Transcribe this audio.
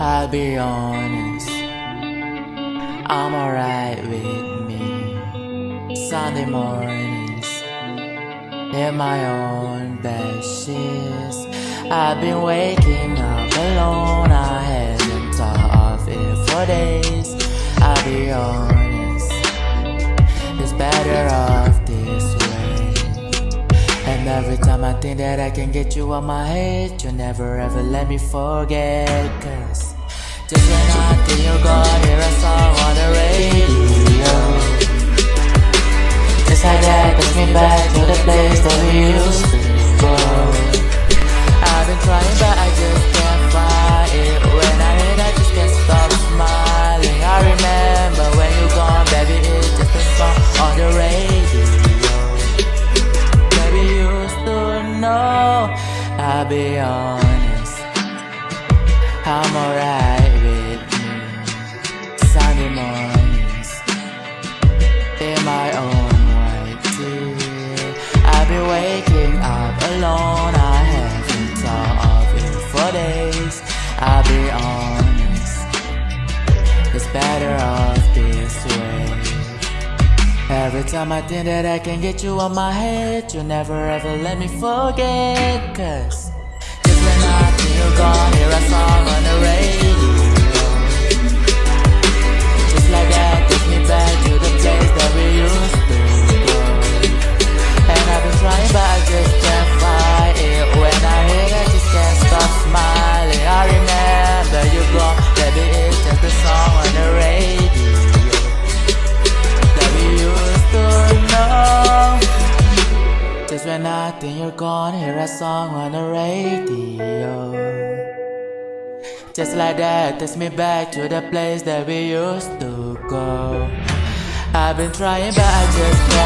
I'll be honest, I'm alright with me. Sunday mornings, in my own bed sheets. I've been waking up alone, I haven't thought of it for days. I'll be honest, it's better off. And every time I think that I can get you out my head, you never ever let me forget. Cause just when I think you're gone, hear a song on the radio. Just like that, takes me back to the place that we used to I'll be honest, I'm alright with me. Sunday mornings, in my own white tee. I've been waking up alone. I haven't thought of it for days. I'll be honest, it's better off this way. Every time I think that I can get you on my head, you never ever let me forget. Cause just when I you're gone, hear a song on the radio. I think you're gone, hear a song on the radio. Just like that, takes me back to the place that we used to go. I've been trying, but I just can't